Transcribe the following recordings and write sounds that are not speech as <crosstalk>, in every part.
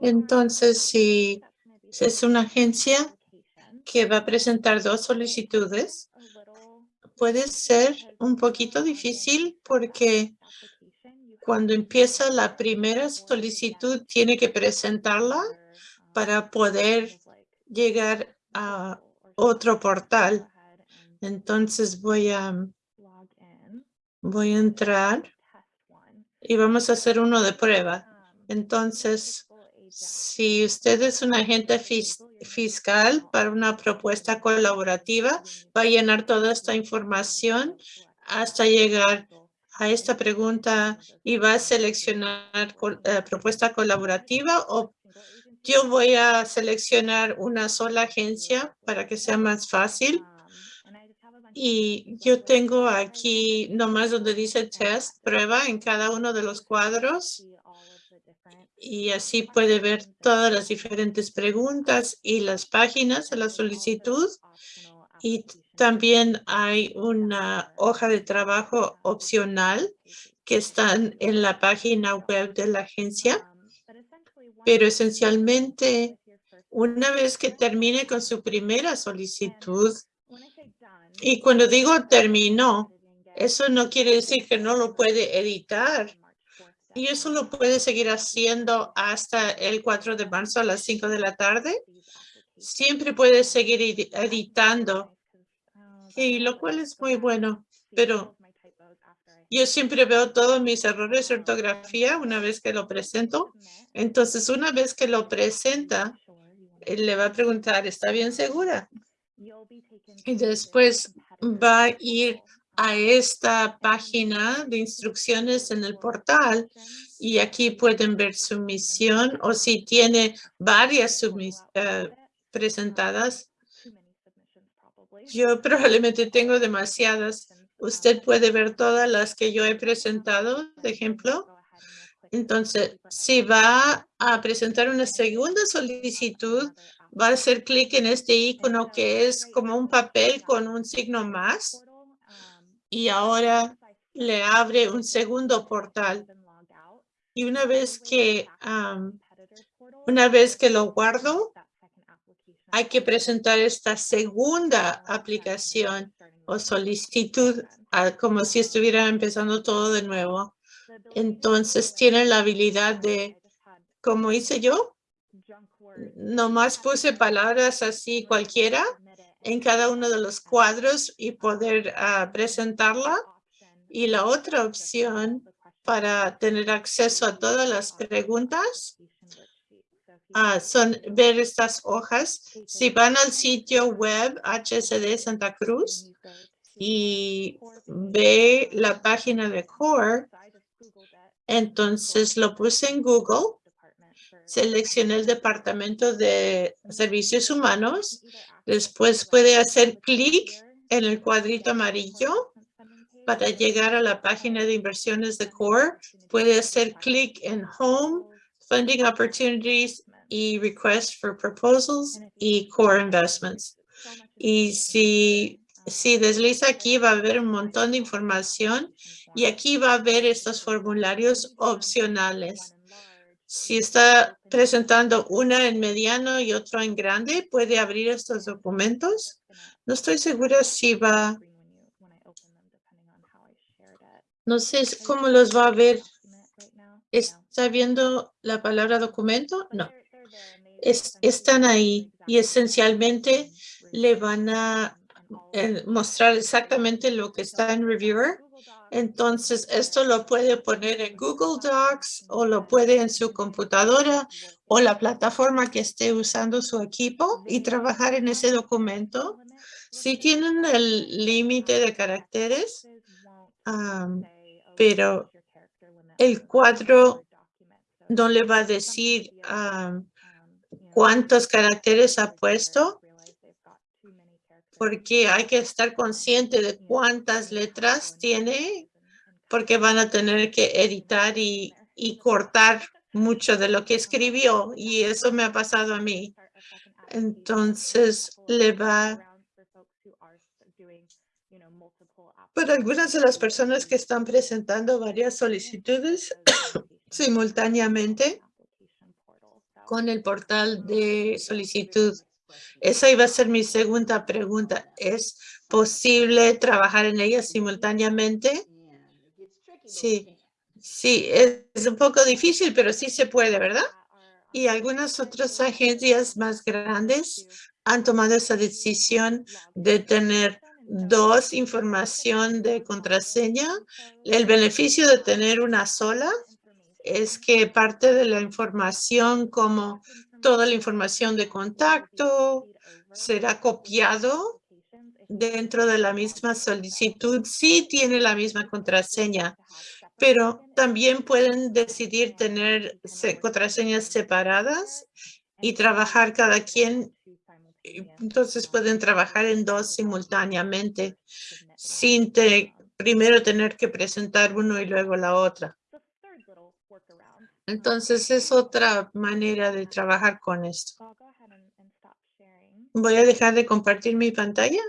Entonces, si es una agencia que va a presentar dos solicitudes, puede ser un poquito difícil porque cuando empieza la primera solicitud tiene que presentarla para poder llegar a otro portal. Entonces voy a, voy a entrar y vamos a hacer uno de prueba. Entonces, si usted es un agente fiscal para una propuesta colaborativa, va a llenar toda esta información hasta llegar a esta pregunta y va a seleccionar eh, propuesta colaborativa o yo voy a seleccionar una sola agencia para que sea más fácil. Y yo tengo aquí nomás donde dice test, prueba en cada uno de los cuadros. Y así puede ver todas las diferentes preguntas y las páginas de la solicitud. Y también hay una hoja de trabajo opcional que están en la página web de la agencia. Pero esencialmente, una vez que termine con su primera solicitud, y cuando digo terminó, eso no quiere decir que no lo puede editar. Y eso lo puede seguir haciendo hasta el 4 de marzo a las 5 de la tarde. Siempre puede seguir editando, y lo cual es muy bueno. Pero yo siempre veo todos mis errores de ortografía una vez que lo presento. Entonces, una vez que lo presenta, él le va a preguntar, ¿está bien segura? Y después va a ir a esta página de instrucciones en el portal y aquí pueden ver su misión o si tiene varias uh, presentadas. Yo probablemente tengo demasiadas Usted puede ver todas las que yo he presentado, de ejemplo. Entonces, si va a presentar una segunda solicitud, va a hacer clic en este icono que es como un papel con un signo más. Y ahora le abre un segundo portal. Y una vez que, una vez que lo guardo, hay que presentar esta segunda aplicación o solicitud como si estuviera empezando todo de nuevo. Entonces tienen la habilidad de, como hice yo, nomás puse palabras así cualquiera en cada uno de los cuadros y poder ah, presentarla. Y la otra opción para tener acceso a todas las preguntas ah, son ver estas hojas. Si van al sitio web HSD Santa Cruz, y ve la página de CORE, entonces lo puse en Google, seleccioné el departamento de servicios humanos, después puede hacer clic en el cuadrito amarillo para llegar a la página de inversiones de CORE, puede hacer clic en Home, Funding Opportunities y Request for Proposals y Core Investments. Y si si desliza aquí va a haber un montón de información y aquí va a ver estos formularios opcionales. Si está presentando una en mediano y otro en grande, puede abrir estos documentos. No estoy segura si va... No sé cómo los va a ver. ¿Está viendo la palabra documento? No. están ahí y esencialmente le van a mostrar exactamente lo que está en Reviewer. Entonces, esto lo puede poner en Google Docs o lo puede en su computadora o la plataforma que esté usando su equipo y trabajar en ese documento. Si tienen el límite de caracteres, pero el cuadro no le va a decir cuántos caracteres ha puesto porque hay que estar consciente de cuántas letras tiene, porque van a tener que editar y, cortar mucho de lo que escribió y eso me ha pasado a mí. Entonces le va para algunas de las personas que están presentando varias solicitudes <coughs> simultáneamente, con el portal de solicitud. Esa iba a ser mi segunda pregunta. ¿Es posible trabajar en ella simultáneamente? Sí, sí, es un poco difícil, pero sí se puede, ¿verdad? Y algunas otras agencias más grandes han tomado esa decisión de tener dos información de contraseña. El beneficio de tener una sola es que parte de la información como toda la información de contacto será copiado dentro de la misma solicitud. Sí tiene la misma contraseña, pero también pueden decidir tener contraseñas separadas y trabajar cada quien. Entonces pueden trabajar en dos simultáneamente sin primero tener que presentar uno y luego la otra. Entonces es otra manera de trabajar con esto. Voy a dejar de compartir mi pantalla.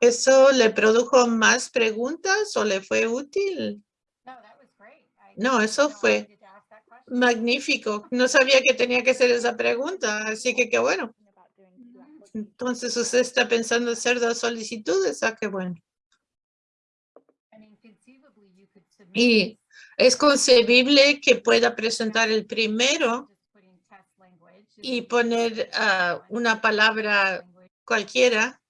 ¿Eso le produjo más preguntas o le fue útil? No, eso fue magnífico. No sabía que tenía que hacer esa pregunta, así que qué bueno. Entonces usted está pensando hacer dos solicitudes, ah, qué bueno. Y es concebible que pueda presentar el primero y poner ah, una palabra cualquiera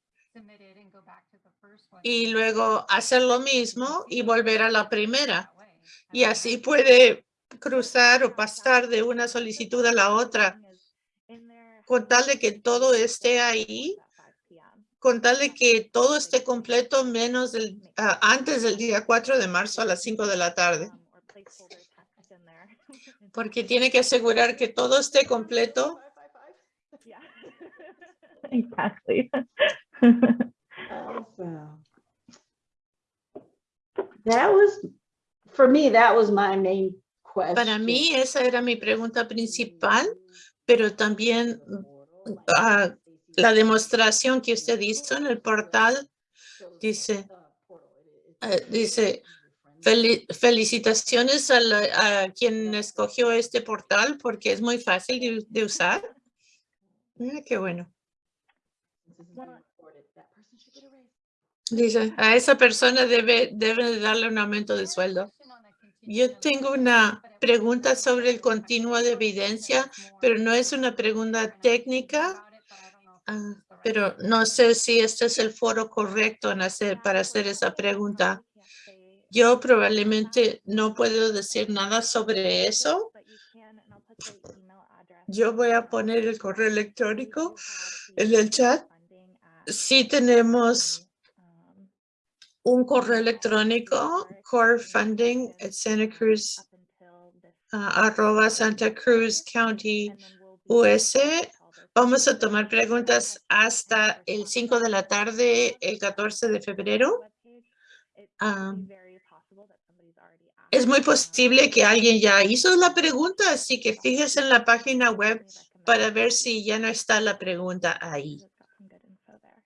y luego hacer lo mismo y volver a la primera. Y así puede cruzar o pasar de una solicitud a la otra con tal de que todo esté ahí, con tal de que todo esté completo menos del, ah, antes del día 4 de marzo a las 5 de la tarde. Porque tiene que asegurar que todo esté completo. Exactly. <laughs> That was, for me, that was my main question. Para mí esa era mi pregunta principal, pero también ah, la demostración que usted hizo en el portal dice, eh, dice, felicitaciones a, quien escogió este portal porque es muy fácil de, usar. Mira qué bueno. Dice, a esa persona debe, debe darle un aumento de sueldo. Yo tengo una pregunta sobre el continuo de evidencia, pero no es una pregunta técnica, ah, pero no sé si este es el foro correcto para hacer esa pregunta. Yo probablemente no puedo decir nada sobre eso. Yo voy a poner el correo electrónico en el chat. Sí tenemos un correo electrónico, core funding at Santa Cruz, uh, arroba Santa Cruz County US. Vamos a tomar preguntas hasta el 5 de la tarde, el 14 de febrero. Um, es muy posible que alguien ya hizo la pregunta, así que fíjese en la página web para ver si ya no está la pregunta ahí.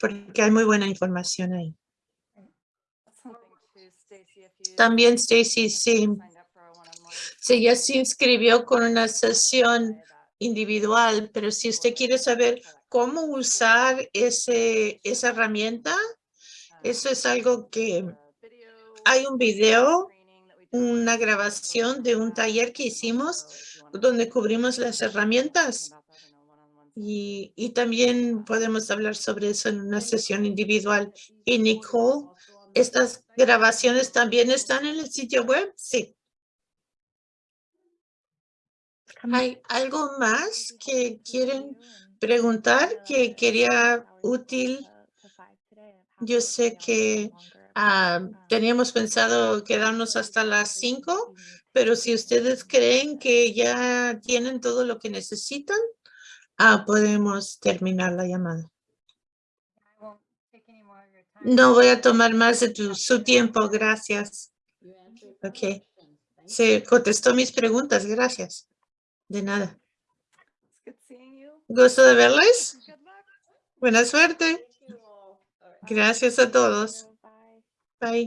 Porque hay muy buena información ahí. También Stacy, sí. Sí, ya se inscribió con una sesión individual, pero si usted quiere saber cómo usar ese, esa herramienta, eso es algo que hay un video, una grabación de un taller que hicimos donde cubrimos las herramientas. Y, y también podemos hablar sobre eso en una sesión individual. Y Nicole ¿Estas grabaciones también están en el sitio web? Sí. ¿Hay algo más que quieren preguntar que quería útil? Yo sé que ah, teníamos pensado quedarnos hasta las cinco, pero si ustedes creen que ya tienen todo lo que necesitan, ah, podemos terminar la llamada. No voy a tomar más de tu, su tiempo, gracias. Ok. Se contestó mis preguntas, gracias. De nada. Gusto de verles. Buena suerte. Gracias a todos. Bye.